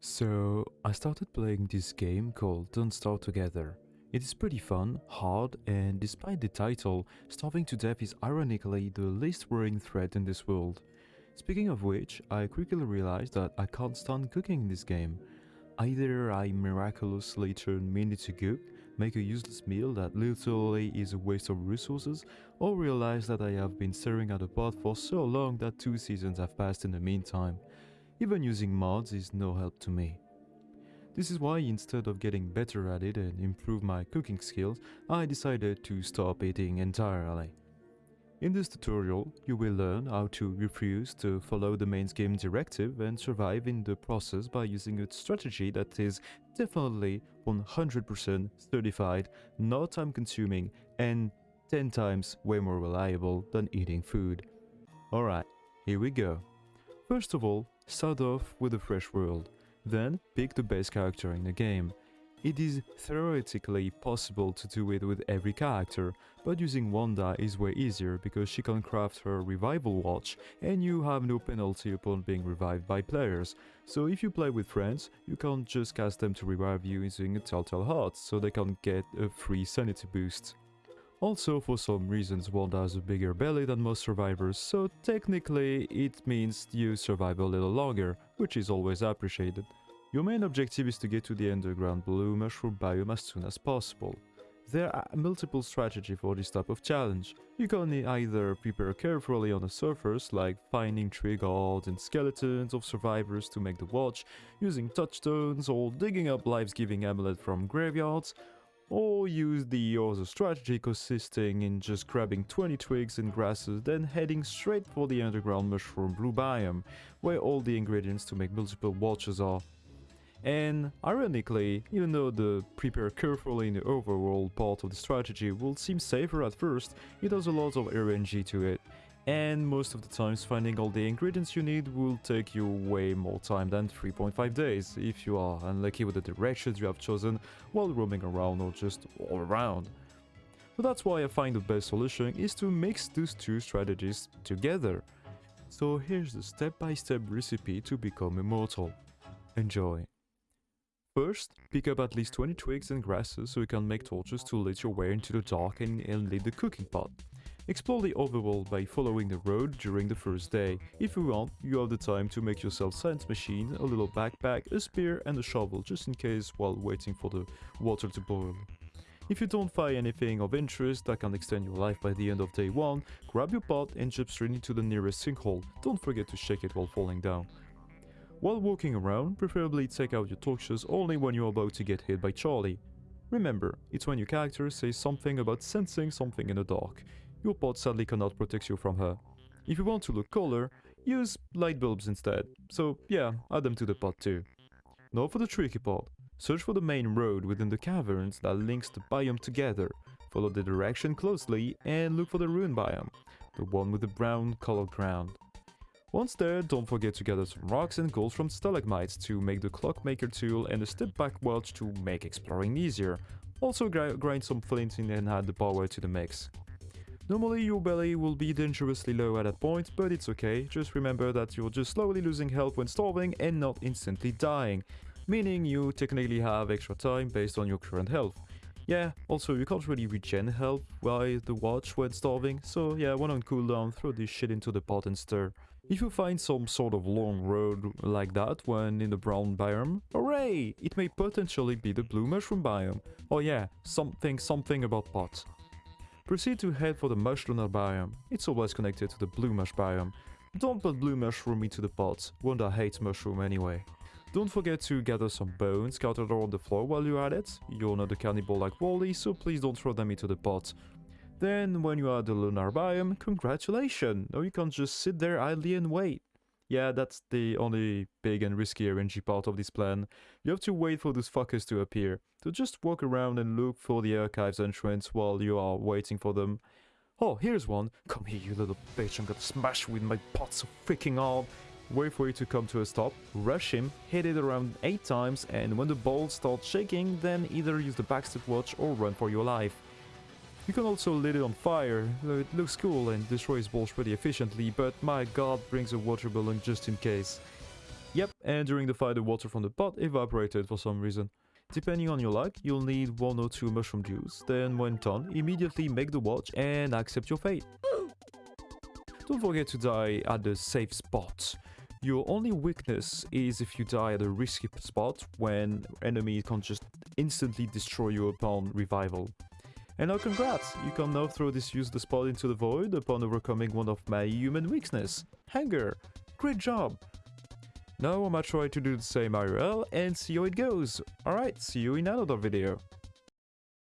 So, I started playing this game called Don't Starve Together. It is pretty fun, hard, and despite the title, starving to death is ironically the least worrying threat in this world. Speaking of which, I quickly realized that I can't stand cooking in this game. Either I miraculously turn minute to cook, make a useless meal that literally is a waste of resources, or realize that I have been staring at a pot for so long that two seasons have passed in the meantime. Even using mods is no help to me. This is why instead of getting better at it and improve my cooking skills, I decided to stop eating entirely. In this tutorial, you will learn how to refuse to follow the main game directive and survive in the process by using a strategy that is definitely 100% certified, not time consuming, and 10 times way more reliable than eating food. Alright, here we go. First of all, start off with a fresh world. Then pick the best character in the game. It is theoretically possible to do it with every character, but using Wanda is way easier because she can craft her revival watch and you have no penalty upon being revived by players. So if you play with friends, you can't just cast them to revive you using a Telltale Heart, so they can get a free sanity boost. Also, for some reasons, Wanda has a bigger belly than most survivors, so technically it means you survive a little longer, which is always appreciated. Your main objective is to get to the underground blue mushroom biome as soon as possible. There are multiple strategies for this type of challenge. You can either prepare carefully on the surface, like finding tree guards and skeletons of survivors to make the watch, using touchstones, or digging up life-giving amulet from graveyards, or use the other strategy consisting in just grabbing 20 twigs and grasses then heading straight for the underground mushroom blue biome, where all the ingredients to make multiple watches are. And ironically, even though the prepare carefully in the overworld part of the strategy will seem safer at first, it has a lot of RNG to it. And most of the times finding all the ingredients you need will take you way more time than 3.5 days if you are unlucky with the directions you have chosen while roaming around or just all around. But that's why I find the best solution is to mix those two strategies together. So here's the step-by-step -step recipe to become immortal. Enjoy! First, pick up at least 20 twigs and grasses so you can make torches to light your way into the dark and, and the cooking pot. Explore the overworld by following the road during the first day. If you want, you have the time to make yourself science machine, a little backpack, a spear and a shovel just in case while waiting for the water to boil. If you don't find anything of interest that can extend your life by the end of day 1, grab your pot and jump straight into the nearest sinkhole. Don't forget to shake it while falling down. While walking around, preferably take out your torches only when you're about to get hit by Charlie. Remember, it's when your character says something about sensing something in the dark. Your pot sadly cannot protect you from her. If you want to look cooler, use light bulbs instead. So yeah, add them to the pot too. Now for the tricky part. Search for the main road within the caverns that links the biome together. Follow the direction closely and look for the ruin biome, the one with the brown colored ground. Once there, don't forget to gather some rocks and gold from stalagmites to make the clockmaker tool and a step back watch to make exploring easier. Also grind some flint in and add the power to the mix. Normally your belly will be dangerously low at that point, but it's okay, just remember that you're just slowly losing health when starving and not instantly dying, meaning you technically have extra time based on your current health. Yeah, also you can't really regen health while the watch when starving, so yeah, when on cooldown, throw this shit into the pot and stir. If you find some sort of long road like that when in the brown biome, hooray! It may potentially be the blue mushroom biome. Oh yeah, something something about pots. Proceed to head for the mush lunar biome. It's always connected to the blue mush biome. Don't put blue mushroom into the pot, Wanda hates mushroom anyway. Don't forget to gather some bones scattered on the floor while you're at it. You're not a cannibal like Wally, so please don't throw them into the pot. Then, when you are the lunar biome, congratulations! Now you can't just sit there idly and wait. Yeah, that's the only big and risky RNG part of this plan. You have to wait for those fuckers to appear. So just walk around and look for the archives entrance while you are waiting for them. Oh, here's one. Come here, you little bitch. I'm gonna smash with my pot so freaking hard wait for it to come to a stop, rush him, hit it around 8 times, and when the ball starts shaking, then either use the backstep watch or run for your life. You can also lit it on fire, though it looks cool and destroys balls pretty efficiently, but my god brings a water balloon just in case. Yep, and during the fight the water from the pot evaporated for some reason. Depending on your luck, you'll need one or two mushroom juice, then when done, immediately make the watch and accept your fate. Don't forget to die at the safe spot. Your only weakness is if you die at a risky spot when enemy can just instantly destroy you upon revival. And now congrats, you can now throw this useless spot into the void upon overcoming one of my human weakness, hunger. Great job! Now I'ma try to do the same IRL and see how it goes. Alright, see you in another video.